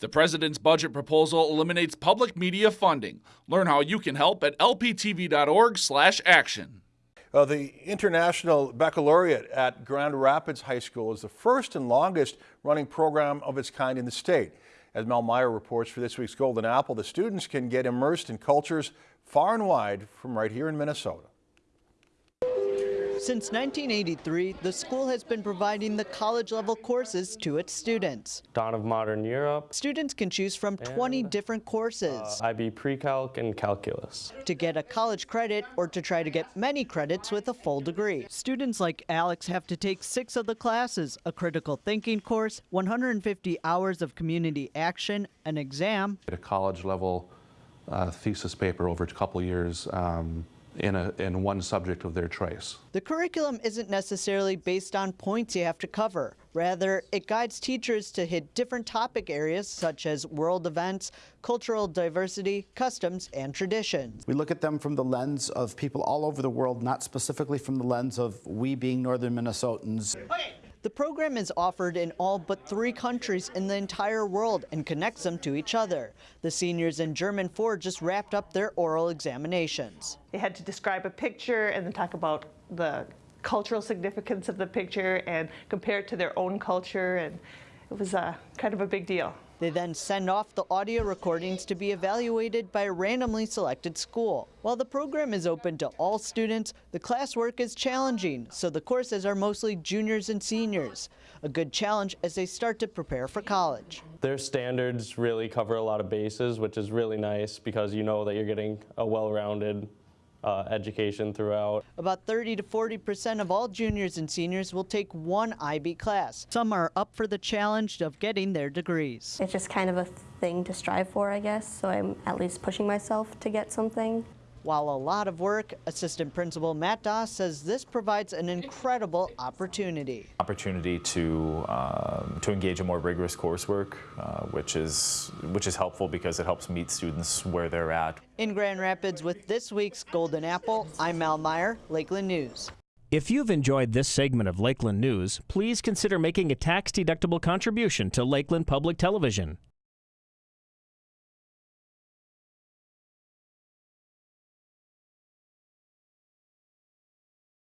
The president's budget proposal eliminates public media funding. Learn how you can help at lptv.org/action. Uh, the International Baccalaureate at Grand Rapids High School is the first and longest running program of its kind in the state. As Mel Meyer reports for this week's Golden Apple, the students can get immersed in cultures far and wide from right here in Minnesota. Since 1983, the school has been providing the college-level courses to its students. Dawn of Modern Europe. Students can choose from 20 different courses. Uh, IB Pre-Calc and Calculus. To get a college credit or to try to get many credits with a full degree. Students like Alex have to take six of the classes, a critical thinking course, 150 hours of community action, an exam. At A college-level uh, thesis paper over a couple years um, in, a, in one subject of their choice. The curriculum isn't necessarily based on points you have to cover. Rather, it guides teachers to hit different topic areas such as world events, cultural diversity, customs, and traditions. We look at them from the lens of people all over the world, not specifically from the lens of we being northern Minnesotans. Okay. The program is offered in all but three countries in the entire world and connects them to each other. The seniors in German 4 just wrapped up their oral examinations. They had to describe a picture and then talk about the cultural significance of the picture and compare it to their own culture and it was a, kind of a big deal. They then send off the audio recordings to be evaluated by a randomly selected school. While the program is open to all students, the classwork is challenging, so the courses are mostly juniors and seniors. A good challenge as they start to prepare for college. Their standards really cover a lot of bases, which is really nice because you know that you're getting a well-rounded uh, education throughout. About 30 to 40 percent of all juniors and seniors will take one IB class. Some are up for the challenge of getting their degrees. It's just kind of a thing to strive for, I guess, so I'm at least pushing myself to get something. While a lot of work, Assistant Principal Matt Doss says this provides an incredible opportunity. Opportunity to um, to engage in more rigorous coursework, uh, which is which is helpful because it helps meet students where they're at. In Grand Rapids with this week's Golden Apple, I'm Mal Meyer, Lakeland News. If you've enjoyed this segment of Lakeland News, please consider making a tax-deductible contribution to Lakeland Public Television.